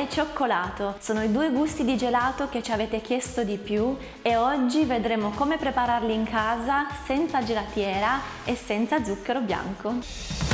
e cioccolato. Sono i due gusti di gelato che ci avete chiesto di più e oggi vedremo come prepararli in casa senza gelatiera e senza zucchero bianco.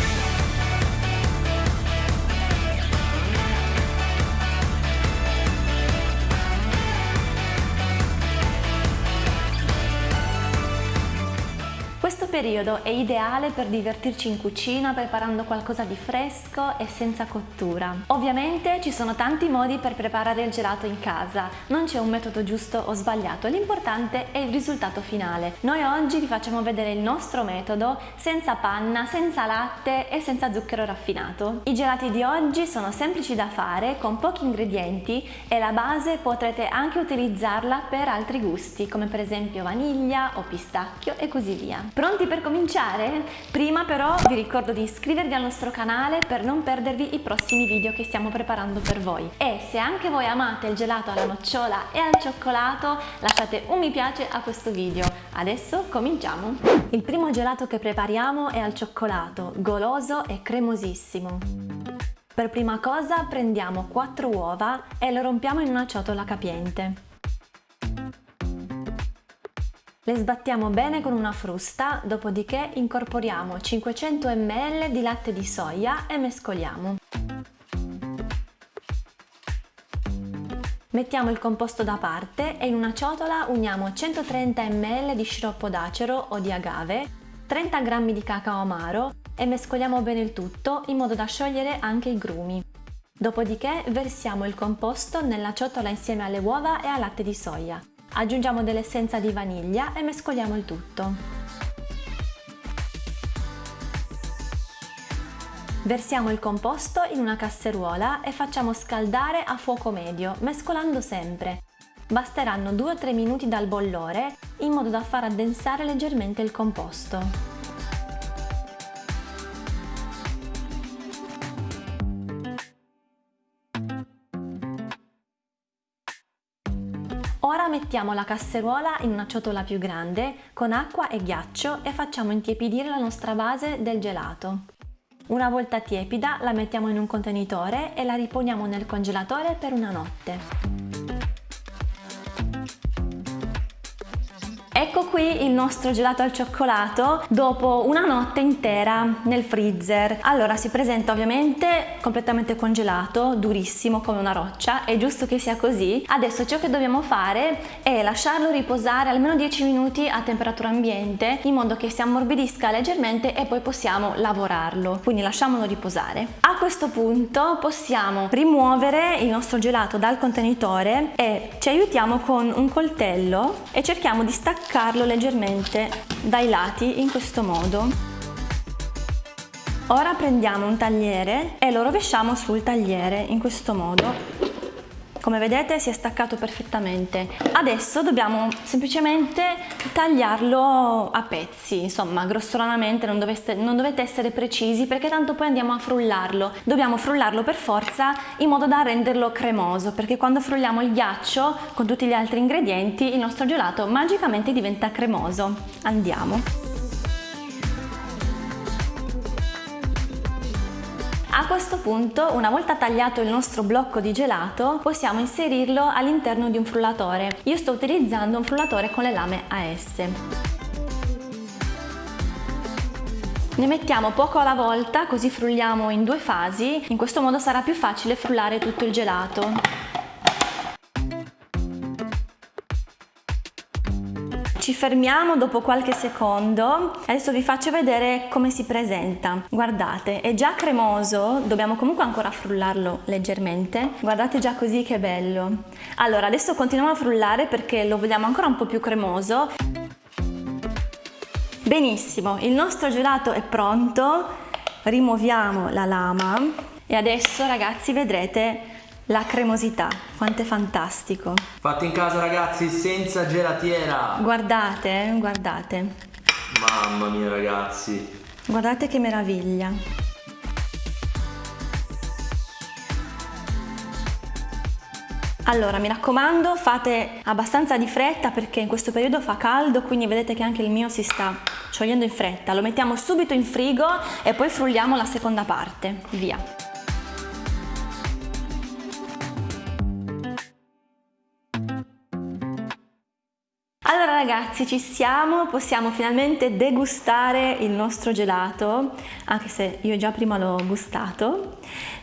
Periodo è ideale per divertirci in cucina preparando qualcosa di fresco e senza cottura. Ovviamente ci sono tanti modi per preparare il gelato in casa, non c'è un metodo giusto o sbagliato, l'importante è il risultato finale. Noi oggi vi facciamo vedere il nostro metodo senza panna, senza latte e senza zucchero raffinato. I gelati di oggi sono semplici da fare, con pochi ingredienti e la base potrete anche utilizzarla per altri gusti, come per esempio vaniglia o pistacchio e così via. Pronti per cominciare? Prima però vi ricordo di iscrivervi al nostro canale per non perdervi i prossimi video che stiamo preparando per voi. E se anche voi amate il gelato alla nocciola e al cioccolato, lasciate un mi piace a questo video. Adesso cominciamo! Il primo gelato che prepariamo è al cioccolato, goloso e cremosissimo. Per prima cosa prendiamo 4 uova e le rompiamo in una ciotola capiente. Le sbattiamo bene con una frusta, dopodiché incorporiamo 500 ml di latte di soia e mescoliamo. Mettiamo il composto da parte e in una ciotola uniamo 130 ml di sciroppo d'acero o di agave, 30 g di cacao amaro e mescoliamo bene il tutto in modo da sciogliere anche i grumi. Dopodiché versiamo il composto nella ciotola insieme alle uova e al latte di soia. Aggiungiamo dell'essenza di vaniglia e mescoliamo il tutto. Versiamo il composto in una casseruola e facciamo scaldare a fuoco medio, mescolando sempre. Basteranno 2-3 minuti dal bollore in modo da far addensare leggermente il composto. Mettiamo la casseruola in una ciotola più grande con acqua e ghiaccio e facciamo intiepidire la nostra base del gelato. Una volta tiepida la mettiamo in un contenitore e la riponiamo nel congelatore per una notte. Ecco qui il nostro gelato al cioccolato dopo una notte intera nel freezer. Allora si presenta ovviamente completamente congelato, durissimo come una roccia, è giusto che sia così. Adesso ciò che dobbiamo fare è lasciarlo riposare almeno 10 minuti a temperatura ambiente in modo che si ammorbidisca leggermente e poi possiamo lavorarlo. Quindi lasciamolo riposare. A questo punto possiamo rimuovere il nostro gelato dal contenitore e ci aiutiamo con un coltello e cerchiamo di staccare staccarlo leggermente dai lati in questo modo. Ora prendiamo un tagliere e lo rovesciamo sul tagliere in questo modo come vedete si è staccato perfettamente. Adesso dobbiamo semplicemente tagliarlo a pezzi insomma grossolanamente non, doveste, non dovete essere precisi perché tanto poi andiamo a frullarlo. Dobbiamo frullarlo per forza in modo da renderlo cremoso perché quando frulliamo il ghiaccio con tutti gli altri ingredienti il nostro gelato magicamente diventa cremoso. Andiamo A questo punto, una volta tagliato il nostro blocco di gelato, possiamo inserirlo all'interno di un frullatore. Io sto utilizzando un frullatore con le lame AS. Ne mettiamo poco alla volta così frulliamo in due fasi, in questo modo sarà più facile frullare tutto il gelato. Ci fermiamo dopo qualche secondo, adesso vi faccio vedere come si presenta. Guardate, è già cremoso, dobbiamo comunque ancora frullarlo leggermente. Guardate già così che bello. Allora, adesso continuiamo a frullare perché lo vogliamo ancora un po' più cremoso. Benissimo, il nostro gelato è pronto, rimuoviamo la lama e adesso ragazzi vedrete la cremosità, quanto è fantastico. Fatto in casa ragazzi, senza gelatiera. Guardate, guardate. Mamma mia ragazzi. Guardate che meraviglia. Allora, mi raccomando, fate abbastanza di fretta perché in questo periodo fa caldo, quindi vedete che anche il mio si sta sciogliendo in fretta. Lo mettiamo subito in frigo e poi frulliamo la seconda parte. Via. Ragazzi ci siamo, possiamo finalmente degustare il nostro gelato, anche se io già prima l'ho gustato.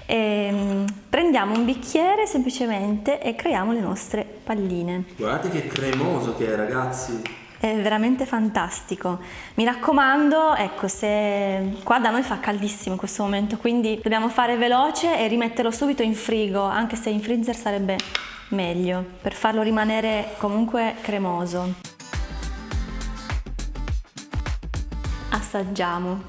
E, ehm, prendiamo un bicchiere semplicemente e creiamo le nostre palline. Guardate che cremoso che è ragazzi! È veramente fantastico. Mi raccomando, ecco, se qua da noi fa caldissimo in questo momento, quindi dobbiamo fare veloce e rimetterlo subito in frigo, anche se in freezer sarebbe meglio, per farlo rimanere comunque cremoso. Assaggiamo.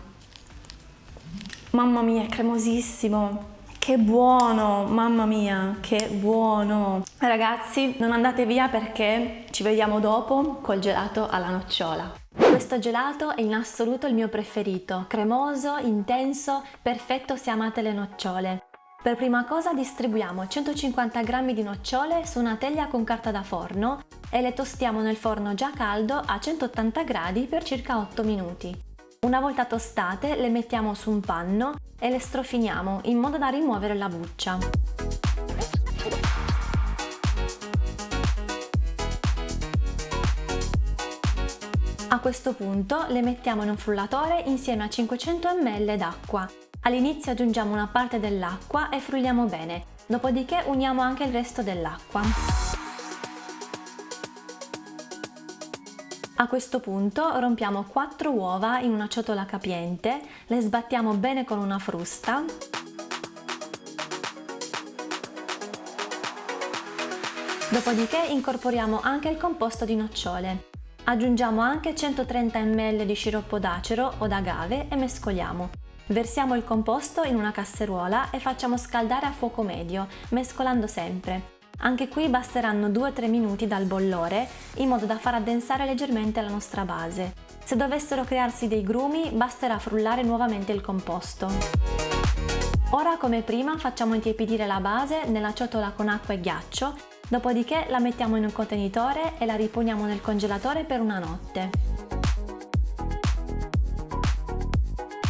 Mamma mia, è cremosissimo! Che buono, mamma mia, che buono! Ragazzi, non andate via perché ci vediamo dopo col gelato alla nocciola. Questo gelato è in assoluto il mio preferito, cremoso, intenso, perfetto se amate le nocciole. Per prima cosa distribuiamo 150 g di nocciole su una teglia con carta da forno e le tostiamo nel forno già caldo a 180 gradi per circa 8 minuti. Una volta tostate le mettiamo su un panno e le strofiniamo in modo da rimuovere la buccia. A questo punto le mettiamo in un frullatore insieme a 500 ml d'acqua All'inizio aggiungiamo una parte dell'acqua e frulliamo bene, dopodiché uniamo anche il resto dell'acqua. A questo punto rompiamo 4 uova in una ciotola capiente, le sbattiamo bene con una frusta Dopodiché incorporiamo anche il composto di nocciole. Aggiungiamo anche 130 ml di sciroppo d'acero o d'agave e mescoliamo. Versiamo il composto in una casseruola e facciamo scaldare a fuoco medio, mescolando sempre. Anche qui basteranno 2-3 minuti dal bollore, in modo da far addensare leggermente la nostra base. Se dovessero crearsi dei grumi, basterà frullare nuovamente il composto. Ora come prima facciamo intiepidire la base nella ciotola con acqua e ghiaccio, dopodiché la mettiamo in un contenitore e la riponiamo nel congelatore per una notte.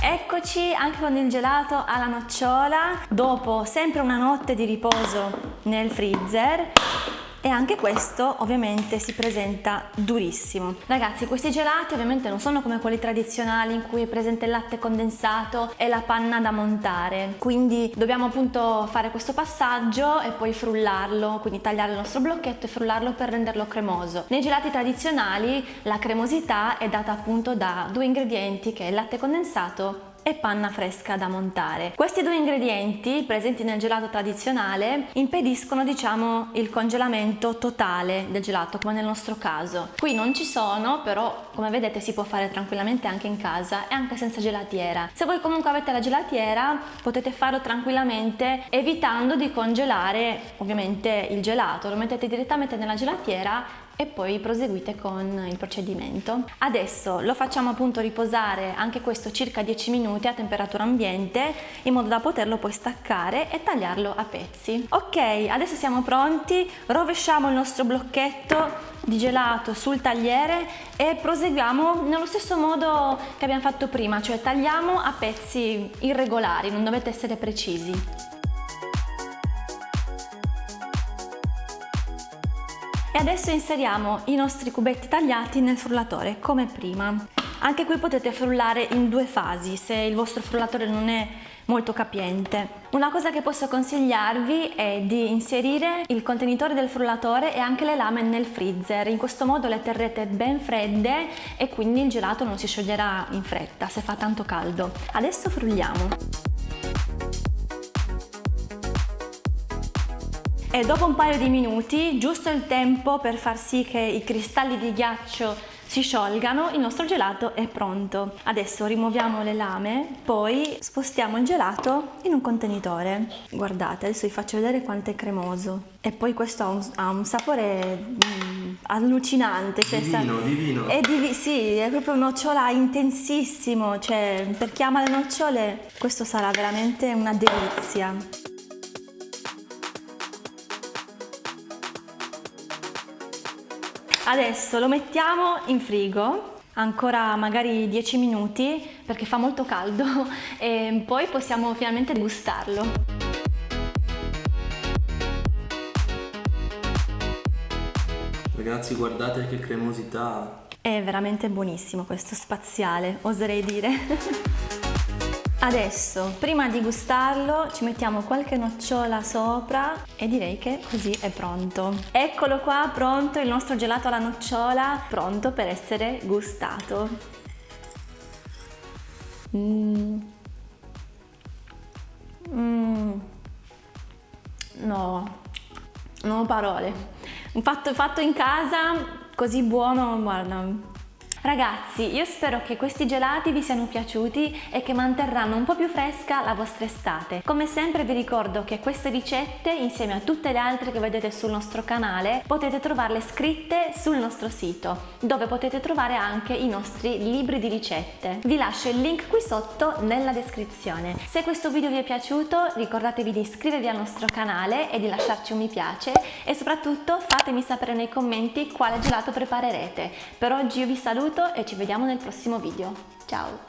Eccoci anche con il gelato alla nocciola, dopo sempre una notte di riposo nel freezer e anche questo ovviamente si presenta durissimo. Ragazzi questi gelati ovviamente non sono come quelli tradizionali in cui è presente il latte condensato e la panna da montare, quindi dobbiamo appunto fare questo passaggio e poi frullarlo, quindi tagliare il nostro blocchetto e frullarlo per renderlo cremoso. Nei gelati tradizionali la cremosità è data appunto da due ingredienti che è il latte condensato e panna fresca da montare. Questi due ingredienti presenti nel gelato tradizionale impediscono diciamo il congelamento totale del gelato come nel nostro caso. Qui non ci sono però come vedete si può fare tranquillamente anche in casa e anche senza gelatiera. Se voi comunque avete la gelatiera potete farlo tranquillamente evitando di congelare ovviamente il gelato, lo mettete direttamente nella gelatiera e poi proseguite con il procedimento. Adesso lo facciamo appunto riposare anche questo circa 10 minuti a temperatura ambiente in modo da poterlo poi staccare e tagliarlo a pezzi. Ok, adesso siamo pronti, rovesciamo il nostro blocchetto di gelato sul tagliere e proseguiamo nello stesso modo che abbiamo fatto prima, cioè tagliamo a pezzi irregolari, non dovete essere precisi. E adesso inseriamo i nostri cubetti tagliati nel frullatore come prima. Anche qui potete frullare in due fasi se il vostro frullatore non è molto capiente. Una cosa che posso consigliarvi è di inserire il contenitore del frullatore e anche le lame nel freezer, in questo modo le terrete ben fredde e quindi il gelato non si scioglierà in fretta se fa tanto caldo. Adesso frulliamo. E dopo un paio di minuti, giusto il tempo per far sì che i cristalli di ghiaccio si sciolgano, il nostro gelato è pronto. Adesso rimuoviamo le lame, poi spostiamo il gelato in un contenitore. Guardate, adesso vi faccio vedere quanto è cremoso. E poi questo ha un, ha un sapore mm, allucinante. Cioè divino, sa, divino. È divi sì, è proprio un nocciola intensissimo. Cioè, per chi ama le nocciole, questo sarà veramente una delizia. Adesso lo mettiamo in frigo ancora magari 10 minuti perché fa molto caldo e poi possiamo finalmente gustarlo. Ragazzi guardate che cremosità. È veramente buonissimo questo spaziale, oserei dire. Adesso, prima di gustarlo, ci mettiamo qualche nocciola sopra e direi che così è pronto. Eccolo qua, pronto il nostro gelato alla nocciola, pronto per essere gustato. Mmm. Mmm. No, non ho parole. Fatto, fatto in casa, così buono, guarda, Ragazzi, io spero che questi gelati vi siano piaciuti e che manterranno un po' più fresca la vostra estate. Come sempre vi ricordo che queste ricette, insieme a tutte le altre che vedete sul nostro canale, potete trovarle scritte sul nostro sito, dove potete trovare anche i nostri libri di ricette. Vi lascio il link qui sotto nella descrizione. Se questo video vi è piaciuto, ricordatevi di iscrivervi al nostro canale e di lasciarci un mi piace e soprattutto fatemi sapere nei commenti quale gelato preparerete. Per oggi io vi saluto saluto e ci vediamo nel prossimo video. Ciao!